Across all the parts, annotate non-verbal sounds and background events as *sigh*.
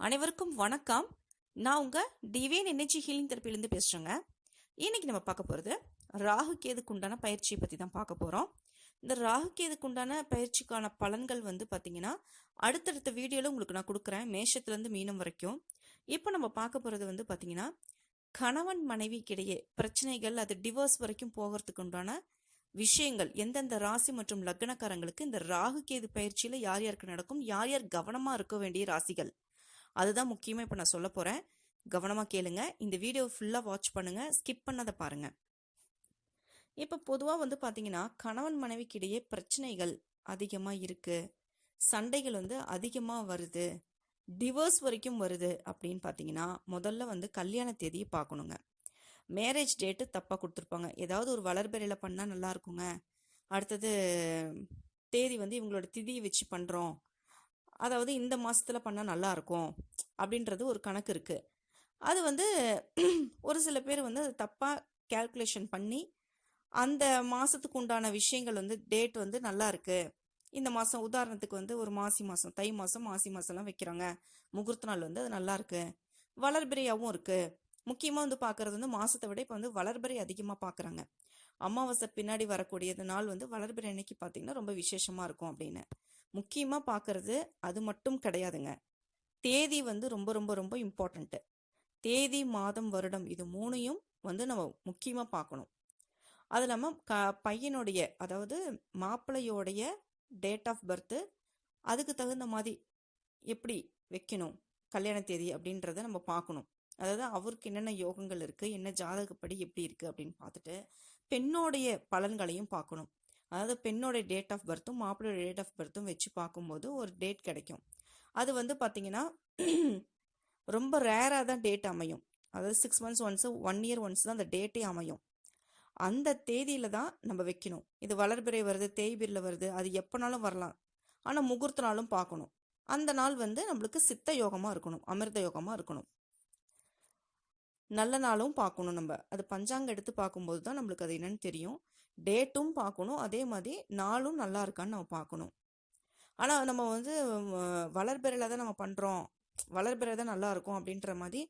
அனைவருக்கும் வணக்கம். நான் உங்கள் டிவைன் எனர்ஜி ஹீலிங் தெரப்பிலேருந்து பேசுகிறேங்க இன்னைக்கு நம்ம பார்க்க போகிறது ராகு கேதுக்கு உண்டான பயிற்சியை பற்றி தான் பார்க்க போகிறோம் இந்த ராகு கேதுக்கு உண்டான பயிற்சிக்கான பலன்கள் வந்து பார்த்திங்கன்னா அடுத்தடுத்த வீடியோவில் உங்களுக்கு நான் கொடுக்குறேன். மேஷத்துலேருந்து மீனம் வரைக்கும். இப்போ நம்ம பார்க்க போகிறது வந்து பார்த்திங்கன்னா கணவன் மனைவிக்கிடையே பிரச்சனைகள் அது டிவோர்ஸ் வரைக்கும் போகிறதுக்கு உண்டான விஷயங்கள் எந்தெந்த ராசி மற்றும் லக்னக்காரங்களுக்கு இந்த ராகு கேது பயிற்சியில் யார் யாருக்கு நடக்கும் யார் யார் கவனமாக இருக்க வேண்டிய ராசிகள் அதுதான் முக்கியமாக இப்போ நான் சொல்ல போகிறேன் கவனமாக கேளுங்க. இந்த வீடியோ ஃபுல்லாக வாட்ச் பண்ணுங்கள் ஸ்கிப் பண்ணாத பாருங்கள் இப்போ பொதுவாக வந்து பார்த்தீங்கன்னா கணவன் மனைவிக்கிடையே பிரச்சனைகள் அதிகமாக இருக்குது சண்டைகள் வந்து அதிகமாக வருது. டிவோர்ஸ் வரைக்கும் வருது அப்படின்னு பார்த்தீங்கன்னா முதல்ல வந்து கல்யாண தேதியை பார்க்கணுங்க மேரேஜ் டேட்டு தப்பாக கொடுத்துருப்பாங்க. ஏதாவது ஒரு வளர்பெறையில் பண்ணால் நல்லா இருக்குங்க. அடுத்தது தேதி வந்து இவங்களோட திதியை வச்சு பண்ணுறோம் அதாவது இந்த மாதத்தில் பண்ணால் நல்லாயிருக்கும் அப்படின்றது ஒரு கணக்கு இருக்குது அது வந்து *clears throat* ஒரு சில பேர் வந்து அது தப்பாக கேல்குலேஷன் பண்ணி அந்த மாதத்துக்கு உண்டான விஷயங்கள் வந்து டேட் வந்து நல்லா இருக்குது இந்த மாதம் உதாரணத்துக்கு வந்து ஒரு மாசி மாதம் தை மாதம் மாசி மாதம்லாம் வைக்கிறாங்க. முகூர்த்த நாள் வந்து அது நல்லா இருக்குது வளர்பிறையாகவும் இருக்குது முக்கியமாக வந்து பார்க்குறது வந்து மாதத்தை விட இப்போ வந்து வளர்பிறை அதிகமாக பார்க்குறாங்க அமாவாசை பின்னாடி வரக்கூடியது நாள் வந்து வளர்பிறை அன்னைக்கு பார்த்தீங்கன்னா ரொம்ப விசேஷமாக இருக்கும் அப்படின்னு. முக்கியமாக பார்க்கறது அது மட்டும் கிடையாதுங்க. தேதி வந்து ரொம்ப ரொம்ப ரொம்ப இம்பார்ட்டண்ட்டு தேதி மாதம் வருடம் இது மூணையும் வந்து நம்ம முக்கியமாக பார்க்கணும் அது இல்லாமல் க பையனுடைய அதாவது மாப்பிள்ளையோடைய டேட் ஆஃப் பர்த்து அதுக்கு தகுந்த மாதிரி எப்படி வைக்கணும்? கல்யாண தேதி அப்படின்றத நம்ம பார்க்கணும் அதாவது அவருக்கு என்னென்ன யோகங்கள் இருக்குது என்ன ஜாதகப்படி எப்படி இருக்குது அப்படின்னு பார்த்துட்டு பெண்ணோடைய பலன்களையும் பார்க்கணும் அதாவது பெண்ணோட டேட் ஆஃப் பர்த்தும் மாப்பிளோட டேட் ஆஃப் பர்த்தும் வச்சு பார்க்கும்போது ஒரு டேட் கிடைக்கும். அது வந்து பார்த்தீங்கன்னா *clears throat* ரொம்ப ரேராக தான் டேட் அமையும். அதாவது six months once one year once தான் அந்த டேட்டே அமையும். அந்த தேதியில் தான் நம்ம வைக்கணும். இது வளர்பிறை வருது தேய்பிரில் வருது அது எப்போனாலும் வரலாம். ஆனால் முகூர்த்த நாளும் பார்க்கணும். அந்த நாள் வந்து நம்மளுக்கு சித்த யோகமாக இருக்கணும் அமிர்த யோகமாக இருக்கணும். நல்ல நாளும் பார்க்கணும் நம்ம. அது பஞ்சாங்க எடுத்து பார்க்கும்போது தான் நம்மளுக்கு அது என்னன்னு தெரியும். டேட்டும் பார்க்கணும் அதே மாதிரி நாளும் நல்லா இருக்கான்னு நம்ம பார்க்கணும் ஆனால் நம்ம வந்து வளர்பிறையில் தான் நம்ம பண்ணுறோம் வளர்பிறை தான் நல்லா இருக்கும் அப்படின்ற மாதிரி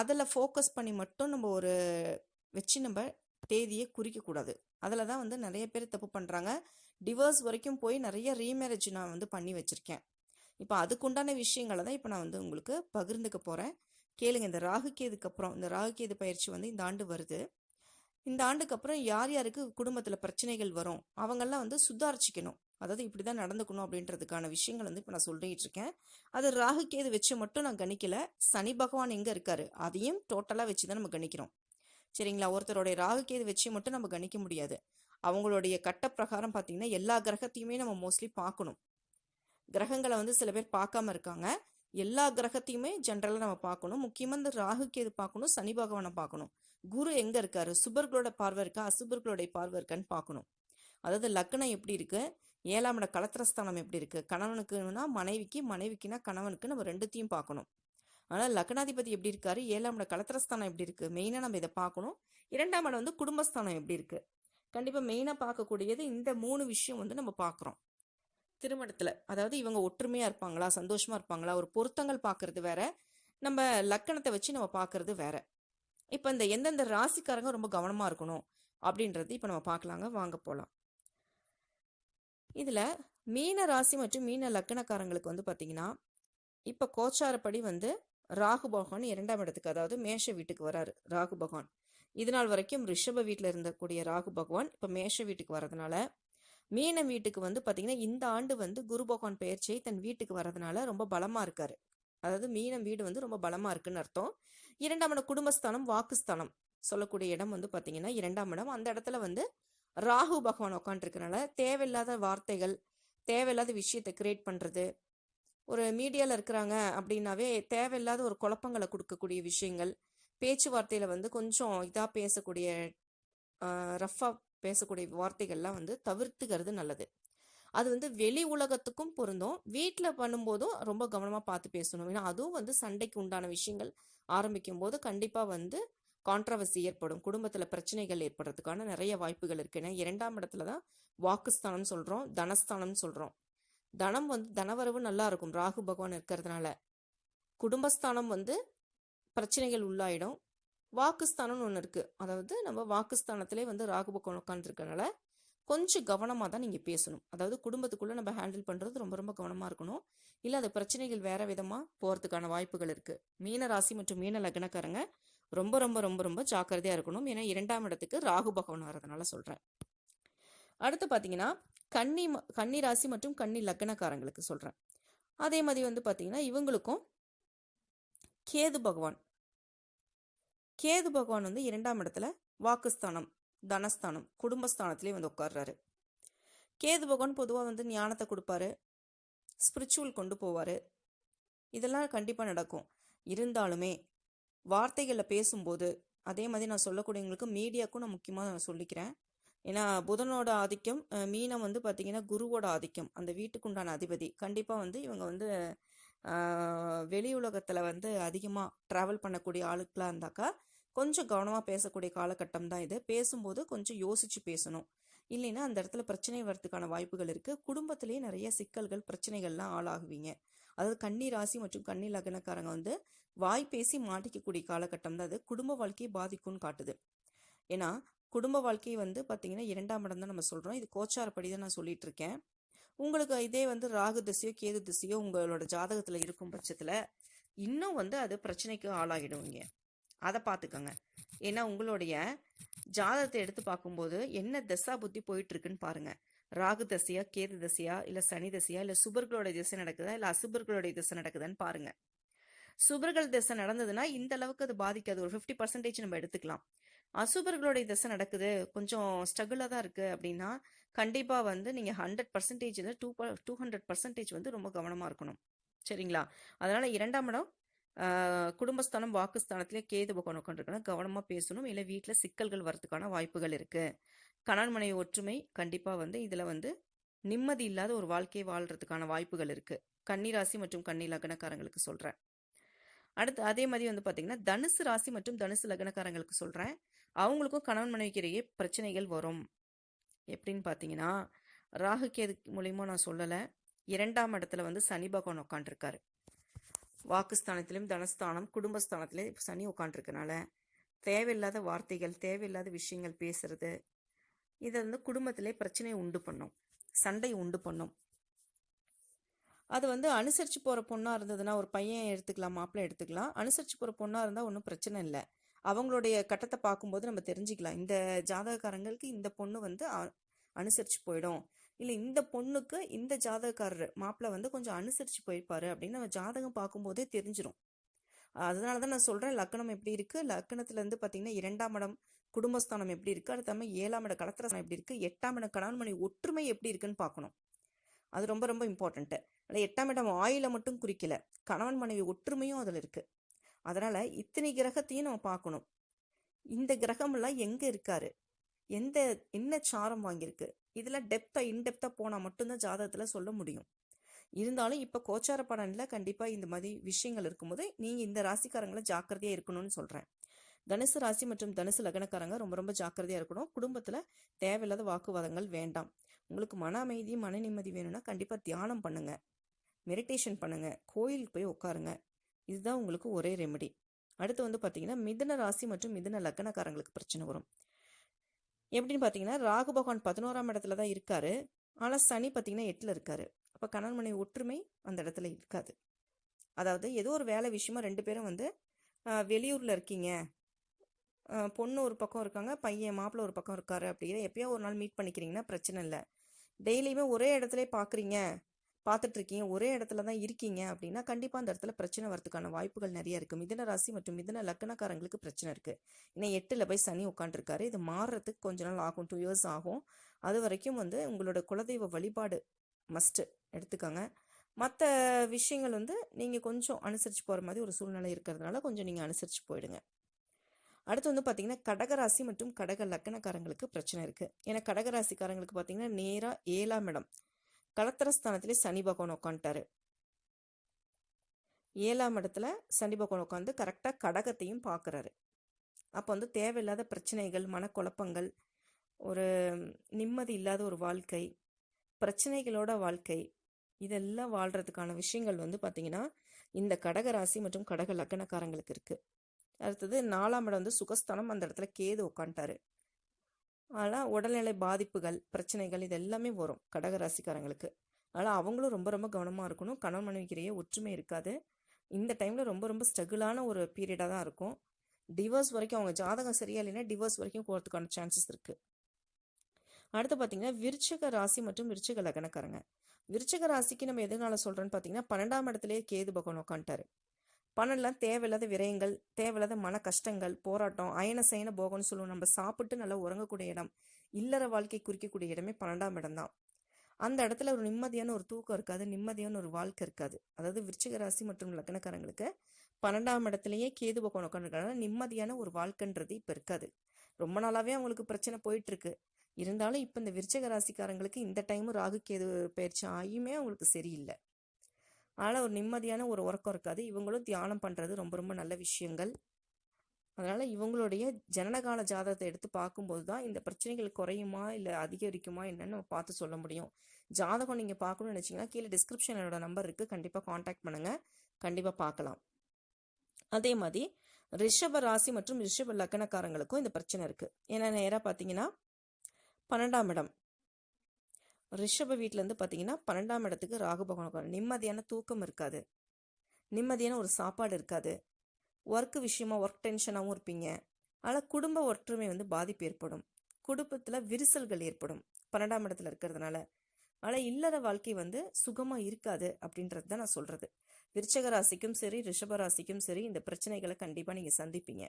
அதில் ஃபோக்கஸ் பண்ணி மட்டும் நம்ம ஒரு வச்சு நம்ம தேதியை குறிக்கக்கூடாது அதில் தான் வந்து நிறைய பேர் தப்பு பண்ணுறாங்க டிவோர்ஸ் வரைக்கும் போய் நிறைய ரீமேரேஜ் நான் வந்து பண்ணி வச்சுருக்கேன். இப்போ அதுக்குண்டான விஷயங்களை தான் இப்போ நான் வந்து உங்களுக்கு பகிர்ந்துக்க போகிறேன் கேளுங்க இந்த ராகுகேதுக்கு அப்புறம் இந்த ராகுகேது பயிற்சி வந்து இந்த ஆண்டு வருது. இந்த ஆண்டுக்கு அப்புறம் யார் யாருக்கு குடும்பத்தில் பிரச்சனைகள் வரும் அவங்கெல்லாம் வந்து சுதாரிச்சிக்கணும். அதாவது இப்படி தான் நடந்துக்கணும் அப்படின்றதுக்கான விஷயங்கள் வந்து இப்போ நான் சொல்லிட்டு இருக்கேன். அது ராகு வச்சு மட்டும் நான் கணிக்கல. சனி பகவான் எங்கே இருக்காரு அதையும் டோட்டலாக வச்சு தான் நம்ம கணிக்கிறோம். சரிங்களா? ஒருத்தருடைய ராகு வச்சு மட்டும் நம்ம கணிக்க முடியாது. அவங்களுடைய கட்ட பிரகாரம் பார்த்தீங்கன்னா எல்லா கிரகத்தையுமே நம்ம மோஸ்ட்லி பார்க்கணும். கிரகங்களை வந்து சில பேர் பார்க்காம இருக்காங்க. எல்லா கிரகத்தையுமே ஜென்ரலாக நம்ம பார்க்கணும். முக்கியமாக இந்த ராகு கேது பார்க்கணும் சனி பகவானை பார்க்கணும். குரு எங்கே இருக்காரு? சுபர்களோட பார்வை இருக்கா? அசுபர்களுடைய பார்வை இருக்கான்னு பார்க்கணும். அதாவது லக்னம் எப்படி இருக்கு? ஏழாம் இட கலத்திரஸ்தானம் எப்படி இருக்கு? கணவனுக்குன்னா மனைவிக்கு மனைவிக்குன்னா கணவனுக்கு நம்ம ரெண்டுத்தையும் பார்க்கணும். ஆனால் லக்னாதிபதி எப்படி இருக்காரு? ஏழாம் இட கலத்திரஸ்தானம் எப்படி இருக்கு? மெயினாக நம்ம இதை பார்க்கணும். இரண்டாம் இடம் வந்து குடும்பஸ்தானம் எப்படி இருக்கு? கண்டிப்பாக மெயினாக பார்க்கக்கூடியது இந்த மூணு விஷயம் வந்து நம்ம பார்க்குறோம். திருமணத்தில். அதாவது இவங்க ஒற்றுமையாக இருப்பாங்களா சந்தோஷமாக இருப்பாங்களா ஒரு பொருத்தங்கள் பார்க்கறது வேற நம்ம லக்கணத்தை வச்சு நம்ம பார்க்கறது வேற. இப்போ இந்த எந்தெந்த ராசிக்காரங்க ரொம்ப கவனமாக இருக்கணும் அப்படின்றது இப்போ நம்ம பார்க்கலாங்க வாங்க போகலாம் இதில் மீன ராசி மற்றும் மீன லக்கணக்காரங்களுக்கு வந்து பார்த்தீங்கன்னா இப்போ கோச்சாரப்படி வந்து ராகு பகவான் இரண்டாம் இடத்துக்கு அதாவது மேஷ வீட்டுக்கு வராரு ராகு பகவான். இது நாள் வரைக்கும் ரிஷப வீட்டில் இருந்தக்கூடிய ராகு பகவான் இப்போ மேஷ வீட்டுக்கு வரதுனால மீனம் வீட்டுக்கு வந்து பார்த்தீங்கன்னா இந்த ஆண்டு வந்து குரு பகவான் பெயர்ச்சியை தன் வீட்டுக்கு வரதுனால ரொம்ப பலமாக இருக்காரு. அதாவது மீனம் வீடு வந்து ரொம்ப பலமாக இருக்குன்னு அர்த்தம். இரண்டாம் இடம் குடும்பஸ்தானம் வாக்குஸ்தானம் சொல்லக்கூடிய இடம் வந்து பார்த்தீங்கன்னா இரண்டாம் இடம். அந்த இடத்துல வந்து ராகு பகவான் உட்காந்துருக்கனால தேவையில்லாத வார்த்தைகள் தேவையில்லாத விஷயத்தை கிரியேட் பண்ணுறது ஒரு மீடியாவில் இருக்கிறாங்க அப்படின்னாவே தேவையில்லாத ஒரு குழப்பங்களை கொடுக்கக்கூடிய விஷயங்கள் பேச்சுவார்த்தையில் வந்து கொஞ்சம் இதாக பேசக்கூடிய ரஃப்பாக பேசக்கூடிய வார்த்தைகள்லாம் வந்து தவிர்த்துக்கிறது நல்லது. அது வந்து வெளி உலகத்துக்கும் பொருந்தும். வீட்டில் பண்ணும்போதும் ரொம்ப கவனமாக பார்த்து பேசணும். ஏன்னா அதுவும் வந்து சண்டைக்கு உண்டான விஷயங்கள் ஆரம்பிக்கும் போது கண்டிப்பாக வந்து கான்ட்ரவர்சி ஏற்படும். குடும்பத்தில் பிரச்சனைகள் ஏற்படுறதுக்கான நிறைய வாய்ப்புகள் இருக்கு. ஏன்னா இரண்டாம் இடத்துல தான் வாக்குஸ்தானம் சொல்கிறோம் தனஸ்தானம் சொல்கிறோம் தனம் வந்து தனவரவு நல்லா இருக்கும். ராகு பகவான் இருக்கிறதுனால. குடும்பஸ்தானம் வந்து பிரச்சனைகள் உள்ளாயிடும். வாக்குஸ்தானம்னு ஒன்று இருக்குது அதாவது நம்ம வாக்குஸ்தானத்திலே வந்து ராகு பக்கம் உட்காந்துருக்கனால கொஞ்சம் கவனமாக தான் நீங்கள் பேசணும். அதாவது குடும்பத்துக்குள்ளே நம்ம ஹேண்டில் பண்ணுறது ரொம்ப ரொம்ப கவனமாக இருக்கணும். இல்லை அது பிரச்சனைகள் வேறு விதமாக போகிறதுக்கான வாய்ப்புகள் இருக்குது மீன ராசி மற்றும் மீன லக்னக்காரங்க ரொம்ப ரொம்ப ரொம்ப ரொம்ப ஜாக்கிரதையாக இருக்கணும். ஏன்னா இரண்டாம் இடத்துக்கு ராகு பகவான் வரதுனால சொல்கிறேன் அடுத்து பார்த்தீங்கன்னா கன்னி ம- கன்னி ராசி மற்றும் கன்னி லக்னக்காரங்களுக்கு சொல்கிறேன் அதே மாதிரி வந்து பார்த்தீங்கன்னா இவங்களுக்கும் கேது பகவான் கேது பகவான் வந்து இரண்டாம் இடத்துல வாக்குஸ்தானம் தனஸ்தானம் குடும்பஸ்தானத்திலே வந்து உட்கார்றாரு. கேது பகவான் பொதுவாக வந்து ஞானத்தை கொடுப்பாரு ஸ்பிரிச்சுவல் கொண்டு போவார். இதெல்லாம் கண்டிப்பாக நடக்கும். இருந்தாலுமே வார்த்தைகளில் பேசும்போது அதே மாதிரி நான் சொல்லக்கூடியவங்களுக்கு மீடியாவுக்கும் நான் முக்கியமாக நான் சொல்லிக்கிறேன். ஏன்னா புதனோட ஆதிக்கம் மீனம் வந்து பார்த்தீங்கன்னா குருவோட ஆதிக்கம். அந்த வீட்டுக்குண்டான அதிபதி. கண்டிப்பாக வந்து இவங்க வந்து வெளி உலகத்தில் வந்து அதிகமாக ட்ராவல் பண்ணக்கூடிய ஆளுக்களாக இருந்தாக்கா கொஞ்சம் கவனமாக பேசக்கூடிய காலகட்டம் தான் இது. பேசும்போது கொஞ்சம் யோசிச்சு பேசணும். இல்லைன்னா அந்த இடத்துல பிரச்சனை வர்றதுக்கான வாய்ப்புகள் இருக்குது குடும்பத்திலேயே நிறைய சிக்கல்கள் பிரச்சனைகள்லாம் ஆளாகுவீங்க. அதாவது கன்னி ராசி மற்றும் கன்னி லக்னக்காரங்க வந்து வாய் பேசி மாட்டிக்கக்கூடிய காலகட்டம் தான் அது. குடும்ப வாழ்க்கையை பாதிக்கும்னு காட்டுது. ஏன்னா குடும்ப வாழ்க்கை வந்து பார்த்தீங்கன்னா இரண்டாம் இடம் தான் நம்ம சொல்கிறோம் இது கோச்சாரப்படி தான் நான் சொல்லிட்டு இருக்கேன். உங்களுக்கு இதே வந்து ராகு திசையோ கேது திசையோ உங்களோட ஜாதகத்தில் இருக்கும் பட்சத்தில் இன்னும் வந்து அது பிரச்சனைக்கு ஆளாகிடுவீங்க அதை பார்த்துக்கோங்க ஏன்னா உங்களுடைய ஜாதகத்தை எடுத்து பார்க்கும்போது என்ன தசா புத்தி போயிட்டு இருக்குன்னு பாருங்க. ராகு தசையா கேது தசையா இல்லை சனி தசையா இல்லை சுபர்களுடைய திசை நடக்குதா இல்லை அசுபர்களுடைய திசை நடக்குதான்னு பாருங்க. சுபர்கள் திசை நடந்ததுன்னா இந்த அளவுக்கு அது பாதிக்காது. ஒரு ஃபிஃப்டி பர்சன்டேஜ் நம்ம எடுத்துக்கலாம். அசுபர்களுடைய திசை நடக்குது கொஞ்சம் ஸ்ட்ரகிளாக தான் இருக்குது அப்படின்னா கண்டிப்பாக வந்து நீங்கள் ஹண்ட்ரட் பர்சன்டேஜில் டூ டூ ஹண்ட்ரட் பர்சன்டேஜ் வந்து ரொம்ப கவனமாக இருக்கணும். சரிங்களா? அதனால் இரண்டாம் இடம் குடும்பஸ்தானம் வாக்குஸ்தானத்திலே கேது பகவான் உட்காந்துருக்கணும் கவனமாக பேசணும். இல்லை வீட்டில் சிக்கல்கள் வரதுக்கான வாய்ப்புகள் இருக்குது கணவன் மனைவி ஒற்றுமை கண்டிப்பாக வந்து இதில் வந்து நிம்மதி இல்லாத ஒரு வாழ்க்கையை வாழ்கிறதுக்கான வாய்ப்புகள் இருக்குது கன்னிராசி மற்றும் கன்னி லக்னக்காரங்களுக்கு சொல்கிறேன் அடுத்து அதே மாதிரி வந்து பார்த்தீங்கன்னா தனுசு ராசி மற்றும் தனுசு லக்னக்காரங்களுக்கு சொல்கிறேன் அவங்களுக்கும் கணவன் மனைவிக்கு இடையே பிரச்சனைகள் வரும். எப்படின்னு பார்த்தீங்கன்னா ராகு கேது மூலியமாக நான் சொல்லலை. இரண்டாம் இடத்துல வந்து சனி பகவான் உட்காந்துருக்காரு வாக்குஸ்தானத்திலும் தனஸ்தானம் குடும்பஸ்தானத்திலே சனி உட்காந்துருக்கனால தேவையில்லாத வார்த்தைகள் தேவையில்லாத விஷயங்கள் பேசுறது இதை வந்து குடும்பத்திலே பிரச்சனையை உண்டு பண்ணும் சண்டை உண்டு பண்ணும். அது வந்து அனுசரித்து போகிற பொண்ணாக இருந்ததுன்னா ஒரு பையன் எடுத்துக்கலாம் மாப்பிள்ளை எடுத்துக்கலாம். அனுசரித்து போகிற பொண்ணாக இருந்தால் ஒன்றும் பிரச்சனை இல்லை. அவங்களுடைய கட்டத்தை பார்க்கும்போது நம்ம தெரிஞ்சுக்கலாம். இந்த ஜாதகக்காரங்களுக்கு இந்த பொண்ணு வந்து அனுசரித்து போயிடும். இல்லை இந்த பொண்ணுக்கு இந்த ஜாதகக்காரர் மாப்பிள்ளை வந்து கொஞ்சம் அனுசரித்து போயிருப்பாரு அப்படின்னு நம்ம ஜாதகம் பார்க்கும்போதே தெரிஞ்சிடும் அதனால தான் நான் சொல்கிறேன் லக்னம் எப்படி இருக்குது லக்னத்துலேருந்து பார்த்தீங்கன்னா இரண்டாம் இடம் குடும்பஸ்தானம் எப்படி இருக்குது அடுத்த தமிழ் ஏழாம் இடம் கலத்திரஸ்தானம் எப்படி இருக்குது எட்டாம் இடம் கணவன் மனைவி ஒற்றுமை எப்படி இருக்குன்னு பார்க்கணும். அது ரொம்ப ரொம்ப இம்பார்ட்டண்ட்டு அதில் எட்டாம் இடம் ஆயில மட்டும் குறிக்கல கணவன் மனைவி ஒற்றுமையும் அதில் இருக்குது அதனால் இத்தனை கிரகத்தையும் நம்ம பார்க்கணும். இந்த கிரகமெல்லாம் எங்கே இருக்காரு? எந்த என்ன சாரம் வாங்கியிருக்கு? இதில் டெப்த்தாக இன்டெப்த்தாக போனால் மட்டும்தான் ஜாதகத்தில் சொல்ல முடியும். இருந்தாலும் இப்போ கோச்சார பலனில் கண்டிப்பாக இந்த மாதிரி விஷயங்கள் இருக்கும்போது நீங்கள் இந்த ராசிக்காரங்களை ஜாக்கிரதையாக இருக்கணும்னு சொல்கிறேன் தனுசு ராசி மற்றும் தனுசு லக்னக்காரங்க ரொம்ப ரொம்ப ஜாக்கிரதையாக இருக்கணும். குடும்பத்தில் தேவையில்லாத வாக்குவாதங்கள் வேண்டாம். உங்களுக்கு மன அமைதி மன நிம்மதி வேணும்னா கண்டிப்பாக தியானம் பண்ணுங்கள் மெடிடேஷன் பண்ணுங்கள் கோயிலுக்கு போய் உட்காருங்க. இதுதான் உங்களுக்கு ஒரே ரெமெடி அடுத்து வந்து பார்த்தீங்கன்னா மிதுன ராசி மற்றும் மிதுன லக்னக்காரங்களுக்கு பிரச்சனை வரும். எப்படின்னு பார்த்தீங்கன்னா ராகு பகவான் பதினோராம் இடத்துல தான் இருக்காரு. ஆனால் சனி பார்த்தீங்கன்னா எட்டில் இருக்காரு. அப்போ கணவன் மனைவி ஒற்றுமை அந்த இடத்துல இருக்காது. அதாவது ஏதோ ஒரு வேலை விஷயமா ரெண்டு பேரும் வந்து வெளியூரில் இருக்கீங்க. பொண்ணு ஒரு பக்கம் இருக்காங்க பையன் மாப்பிள்ளை ஒரு பக்கம் இருக்காரு அப்படிங்கிற எப்பயோ ஒரு நாள் மீட் பண்ணிக்கிறீங்கன்னா பிரச்சனை இல்லை. டெய்லியுமே ஒரே இடத்துல பார்க்குறீங்க பார்த்துட்ருக்கீங்க ஒரே இடத்துல தான் இருக்கீங்க அப்படின்னா கண்டிப்பாக அந்த இடத்துல பிரச்சனை வரதுக்கான வாய்ப்புகள் நிறைய இருக்குது மிதன ராசி மற்றும் மிதன லக்னக்காரங்களுக்கு பிரச்சனை இருக்குது ஏன்னா எட்டில் போய் சனி உட்காந்துருக்காரு இது மாறுறதுக்கு கொஞ்ச நாள் ஆகும் டூ இயர்ஸ் ஆகும். அது வரைக்கும் வந்து உங்களோட குலதெய்வ வழிபாடு மஸ்ட்டு எடுத்துக்கோங்க. மற்ற விஷயங்கள் வந்து நீங்கள் கொஞ்சம் அனுசரித்து போகிற மாதிரி ஒரு சூழ்நிலை இருக்கிறதுனால கொஞ்சம் நீங்கள் அனுசரித்து போயிடுங்க. அடுத்து வந்து பார்த்தீங்கன்னா கடகராசி மற்றும் கடக லக்கணக்காரங்களுக்கு பிரச்சனை இருக்குது ஏன்னா கடகராசிக்காரங்களுக்கு பார்த்தீங்கன்னா நேராக ஏழாம் இடம். கலத்திரஸ்தானத்திலே சனி பகவான் உட்காந்துட்டாரு ஏழாம் இடத்துல சனி பகவான் உட்காந்து கரெக்டாக கடகத்தையும் பார்க்குறாரு அப்போ வந்து தேவையில்லாத பிரச்சனைகள் மனக்குழப்பங்கள் ஒரு நிம்மதி இல்லாத ஒரு வாழ்க்கை பிரச்சனைகளோட வாழ்க்கை இதெல்லாம் வாழ்கிறதுக்கான விஷயங்கள் வந்து பார்த்திங்கன்னா இந்த கடக ராசி மற்றும் கடக லக்கணக்காரங்களுக்கு இருக்குது அடுத்தது நாலாம் இடம் வந்து சுகஸ்தானம். அந்த இடத்துல கேது உட்காந்துட்டாரு ஆனால் உடல்நிலை பாதிப்புகள் பிரச்சனைகள் இது எல்லாமே வரும் கடக ராசிக்காரங்களுக்கு அதனால் அவங்களும் ரொம்ப ரொம்ப கவனமாக இருக்கணும். கணவன் மனைவிக்கிறையே ஒற்றுமை இருக்காது. இந்த டைமில் ரொம்ப ரொம்ப ஸ்ட்ரகிளான ஒரு பீரியடாக தான் இருக்கும். டிவோர்ஸ் வரைக்கும் அவங்க ஜாதகம் சரியா இல்லைன்னா டிவோர்ஸ் வரைக்கும் போகிறதுக்கான சான்சஸ் இருக்குது அடுத்து பார்த்தீங்கன்னா விருச்சக ராசி மற்றும் விருச்சக லக்னக்காரங்க. விருச்சக ராசிக்கு நம்ம எதனால சொல்கிறோன்னு பார்த்தீங்கன்னா பன்னெண்டாம் இடத்துலேயே கேது பகவான் உட்காந்துட்டாரு பணம்லாம் தேவையில்லாத விரயங்கள் தேவையில்லாத மன கஷ்டங்கள் போராட்டம் அயன சயன போகம்னு சொல்லுவோம். நம்ம சாப்பிட்டு நல்லா உறங்கக்கூடிய இடம் இல்லற வாழ்க்கை குறிக்கக்கூடிய இடமே பன்னெண்டாம் இடம் தான். அந்த இடத்துல ஒரு நிம்மதியான ஒரு தூக்கம் இருக்காது நிம்மதியான ஒரு வாழ்க்கை இருக்காது. அதாவது விருச்சிக ராசி மற்றும் லக்னக்காரங்களுக்கு பன்னெண்டாம் இடத்துலயே கேது பக்கம் உட்காந்துருக்காங்க நிம்மதியான ஒரு வாழ்க்கைன்றது இப்போ இருக்காது. ரொம்ப நாளாவே அவங்களுக்கு பிரச்சனை போயிட்டு இருக்கு இருந்தாலும் இப்போ இந்த விருச்சக ராசிக்காரங்களுக்கு இந்த டைமும் ராகு கேது பயிற்சி ஆகியுமே அவங்களுக்கு சரியில்லை. அதனால் ஒரு நிம்மதியான ஒரு உறக்கம் இருக்காது. இவங்களும் தியானம் பண்ணுறது ரொம்ப ரொம்ப நல்ல விஷயங்கள். அதனால் இவங்களுடைய ஜனனகால ஜாதகத்தை எடுத்து பார்க்கும்போது தான் இந்த பிரச்சனைகள் குறையுமா இல்லை அதிகரிக்குமா என்னன்னு நம்ம பார்த்து சொல்ல முடியும். ஜாதகம் நீங்கள் பார்க்கணும்னு நினச்சிங்கன்னா கீழே டிஸ்கிரிப்ஷன் என்னோட நம்பர் இருக்குது கண்டிப்பாக காண்டாக்ட் பண்ணுங்கள் கண்டிப்பாக பார்க்கலாம். அதே மாதிரி ரிஷப ராசி மற்றும் ரிஷப லக்னக்காரங்களுக்கும் இந்த பிரச்சனை இருக்குது ஏன்னா நேராக பார்த்தீங்கன்னா பன்னெண்டாம் இடம். ரிஷப வீட்டிலேருந்து பார்த்தீங்கன்னா பன்னெண்டாம் இடத்துக்கு ராகு பகவான் உட்காரு. நிம்மதியான தூக்கம் இருக்காது. நிம்மதியான ஒரு சாப்பாடு இருக்காது. ஒர்க் விஷயமா ஒர்க் டென்ஷனாகவும் இருப்பீங்க. ஆனால் குடும்ப ஒற்றுமை வந்து பாதிப்பு ஏற்படும். குடும்பத்தில் விரிசல்கள் ஏற்படும். பன்னெண்டாம் இடத்துல இருக்கிறதுனால. ஆனால் இல்லற வாழ்க்கை வந்து சுகமாக இருக்காது அப்படின்றது தான் நான் சொல்கிறது விருச்சக ராசிக்கும் சரி ரிஷப ராசிக்கும் சரி இந்த பிரச்சனைகளை கண்டிப்பாக நீங்கள் சந்திப்பீங்க.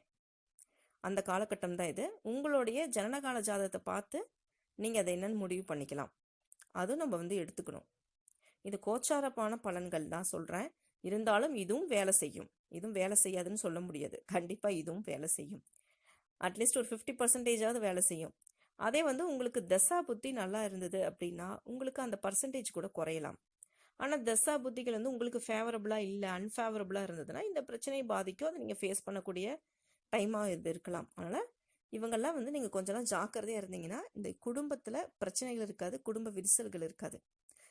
அந்த காலகட்டம் தான் இது. உங்களுடைய ஜனனகால ஜாதகத்தை பார்த்து நீங்கள் அதை என்னன்னு முடிவு பண்ணிக்கலாம். அதுவும் நம்ம வந்து எடுத்துக்கணும். இது கோச்சாரப்பான பலன்கள் தான் சொல்கிறேன் இருந்தாலும் இதுவும் வேலை செய்யும். இதுவும் வேலை செய்யாதுன்னு சொல்ல முடியாது. கண்டிப்பாக இதுவும் வேலை செய்யும். அட்லீஸ்ட் ஒரு ஃபிஃப்டி பர்சன்டேஜாவது வேலை செய்யும். அதே வந்து உங்களுக்கு தசா புத்தி நல்லா இருந்தது அப்படின்னா உங்களுக்கு அந்த பர்சன்டேஜ் கூட குறையலாம். ஆனால் தசா புத்திகள் வந்து உங்களுக்கு ஃபேவரபுளாக இல்லை அன்ஃபேவரபுளாக இருந்ததுன்னா இந்த பிரச்சனையை பாதிக்கும். அதை நீங்கள் ஃபேஸ் பண்ணக்கூடிய டைமாக இது இருக்கலாம். அதனால் இவங்கெல்லாம் வந்து நீங்கள் கொஞ்சம்லாம் ஜாக்கிரதையாக இருந்தீங்கன்னா இந்த குடும்பத்தில் பிரச்சனைகள் இருக்காது குடும்ப விரிசல்கள் இருக்காது.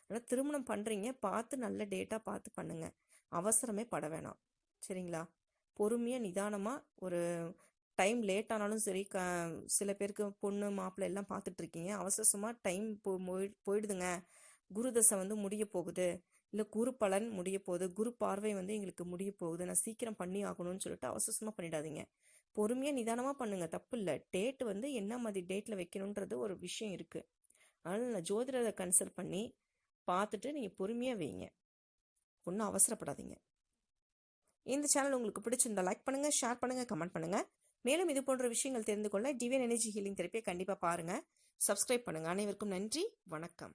ஆனால் திருமணம் பண்ணுறீங்க பார்த்து நல்ல டேட்டாக பார்த்து பண்ணுங்கள் அவசரமே பட வேணாம். சரிங்களா? பொறுமையாக நிதானமாக ஒரு டைம் லேட் ஆனாலும் சரி க சில பேருக்கு பொண்ணு மாப்பிள்ளை எல்லாம் பார்த்துட்டு இருக்கீங்க. அவசரமாக டைம் போ போய்- போயிடுதுங்க. குருதசை வந்து முடிய போகுது. இல்லை குரு பலன் முடிய போகுது. குரு பார்வை வந்து எங்களுக்கு முடிய போகுது. நான் சீக்கிரம் பண்ணி ஆகணும்னு சொல்லிட்டு அவசரமாக பண்ணிடாதீங்க. பொறுமையாக நிதானமாக பண்ணுங்க. தப்பு இல்லை. டேட் வந்து என்ன மாதிரி டேட்டில் வைக்கணுன்றது ஒரு விஷயம் இருக்குது அதனால் நான் ஜோதிடரை கன்சல்ட் பண்ணி பார்த்துட்டு நீங்கள் பொறுமையாக வைங்க. ஒன்றும் அவசரப்படாதீங்க. இந்த சேனல் உங்களுக்கு பிடிச்சிருந்தா லைக் பண்ணுங்கள் ஷேர் பண்ணுங்கள் கமெண்ட் பண்ணுங்கள் மேலும் இது போன்ற விஷயங்கள் தெரிந்து கொள்ள டிவியன் எனர்ஜி ஹீலிங் தெரப்பியை கண்டிப்பாக பாருங்கள் சப்ஸ்கிரைப் பண்ணுங்கள் அனைவருக்கும் நன்றி. வணக்கம்.